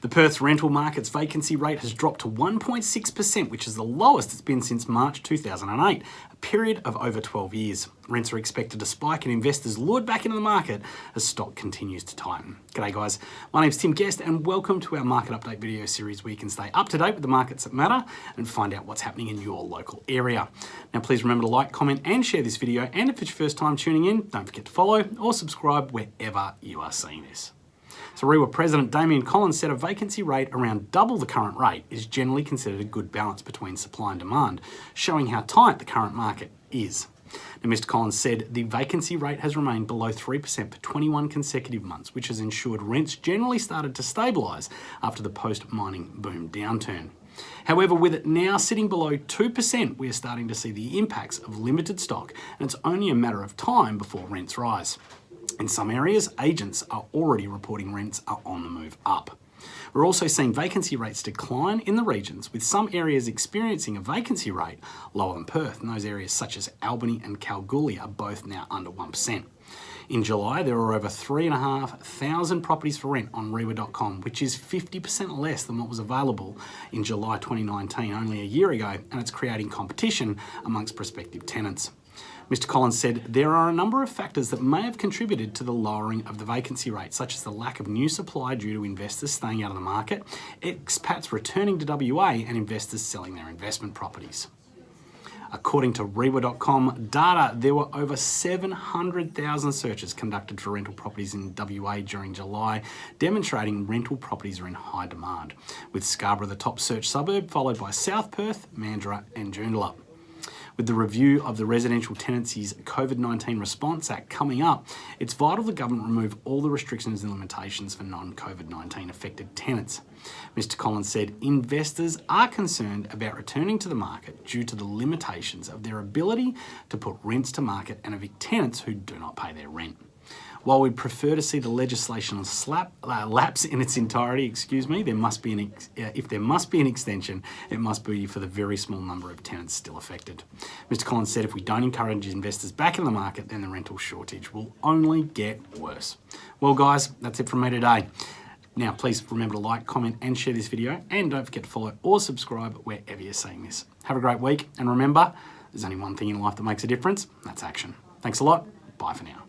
The Perth rental market's vacancy rate has dropped to 1.6%, which is the lowest it's been since March 2008, a period of over 12 years. Rents are expected to spike and investors lured back into the market as stock continues to tighten. G'day guys, my name's Tim Guest and welcome to our market update video series where you can stay up to date with the markets that matter and find out what's happening in your local area. Now please remember to like, comment and share this video and if it's your first time tuning in, don't forget to follow or subscribe wherever you are seeing this. So REIWA President Damian Collins said a vacancy rate around double the current rate is generally considered a good balance between supply and demand, showing how tight the current market is. Now, Mr. Collins said the vacancy rate has remained below 3% for 21 consecutive months, which has ensured rents generally started to stabilise after the post-mining boom downturn. However, with it now sitting below 2%, we are starting to see the impacts of limited stock, and it's only a matter of time before rents rise. In some areas, agents are already reporting rents are on the move up. We're also seeing vacancy rates decline in the regions, with some areas experiencing a vacancy rate lower than Perth, and those areas such as Albany and Kalgoorlie are both now under 1%. In July, there were over 3,500 properties for rent on reiwa.com, which is 50% less than what was available in July 2019, only a year ago, and it's creating competition amongst prospective tenants. Mr Collins said there are a number of factors that may have contributed to the lowering of the vacancy rate, such as the lack of new supply due to investors staying out of the market, expats returning to WA and investors selling their investment properties. According to reiwa.com data, there were over 700,000 searches conducted for rental properties in WA during July, demonstrating rental properties are in high demand, with Scarborough the top search suburb, followed by South Perth, Mandurah and Joondalup. With the review of the Residential Tenancies COVID-19 Response Act coming up, it's vital the government remove all the restrictions and limitations for non-COVID-19 affected tenants. Mr Collins said investors are concerned about returning to the market due to the limitations of their ability to put rents to market and evict tenants who do not pay their rent. While we'd prefer to see the legislation slap, uh, lapse in its entirety, excuse me, there must be an uh, if there must be an extension, it must be for the very small number of tenants still affected. Mr Collins said if we don't encourage investors back in the market, then the rental shortage will only get worse. Well guys, that's it from me today. Now, please remember to like, comment, and share this video, and don't forget to follow or subscribe wherever you're seeing this. Have a great week, and remember, there's only one thing in life that makes a difference, that's action. Thanks a lot, bye for now.